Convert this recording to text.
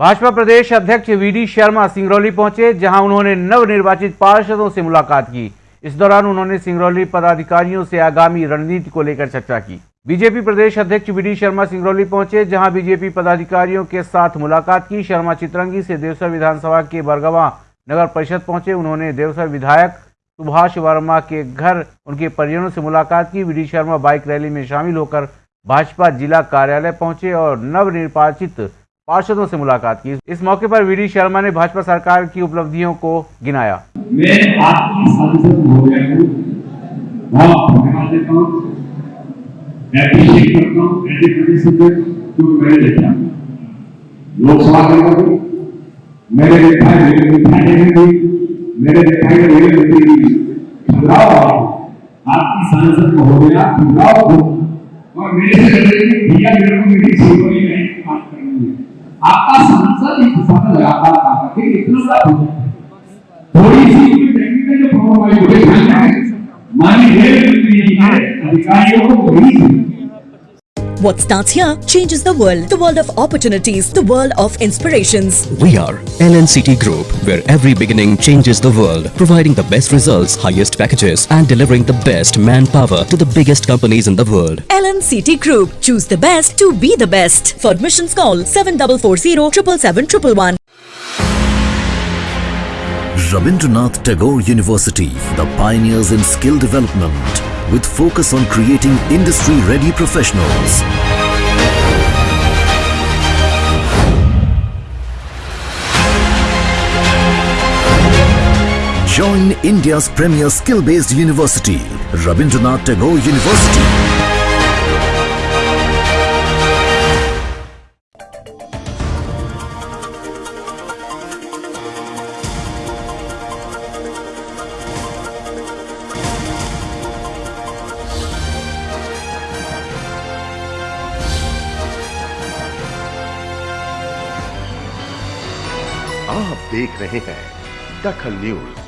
भाजपा प्रदेश अध्यक्ष वीडी शर्मा सिंगरौली पहुंचे जहां उन्होंने नवनिर्वाचित पार्षदों से मुलाकात की इस दौरान उन्होंने सिंगरौली पदाधिकारियों से आगामी रणनीति को लेकर चर्चा की बीजेपी प्रदेश अध्यक्ष वीडी शर्मा सिंगरौली पहुंचे जहां बीजेपी पदाधिकारियों के साथ मुलाकात की शर्मा चित्रंगी से देवसर विधानसभा के बरगवा नगर परिषद पहुंचे उन्होंने देवसर विधायक सुभाष वर्मा के घर उनके परिजनों से मुलाकात की वीडी शर्मा बाइक रैली में शामिल होकर भाजपा जिला कार्यालय पहुंचे और नवनिर्वाचित पार्षदों से मुलाकात की इस मौके पर वी डी शर्मा ने भाजपा सरकार की उपलब्धियों को गिनाया मैं आपकी सांसद हो गया लोकसभा मेरे मेरे आपकी सांसद महोदया और मेरे से भैया मेरे को आपका सांसद इस दिशा में लगातार काम करके इतना बड़ा प्रोजेक्ट थोड़ी सी टेक्निकल जो प्रॉब्लम आई वो मानी है अधिकारियों को वही What starts here changes the world. The world of opportunities. The world of inspirations. We are LNCT Group, where every beginning changes the world. Providing the best results, highest packages and delivering the best manpower to the biggest companies in the world. LNCT Group. Choose the best to be the best. For admissions call 7440 Rabindranath Tagore University, the pioneers in skill development with focus on creating industry-ready professionals. Join India's premier skill-based university, Rabindranath Tagore University. आप देख रहे हैं दखल news